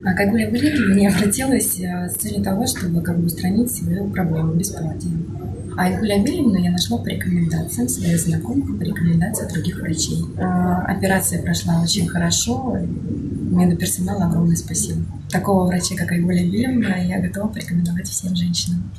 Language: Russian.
К Айгуле Валерьевне я обратилась э, с целью того, чтобы как бы устранить свою проблему бесплодия. А Айгуля Вильевну я нашла по рекомендациям своих знакомых, по рекомендациям других врачей. А, операция прошла очень хорошо, медперсоналу огромное спасибо. Такого врача, как Айгуля Вильевна, я готова порекомендовать всем женщинам.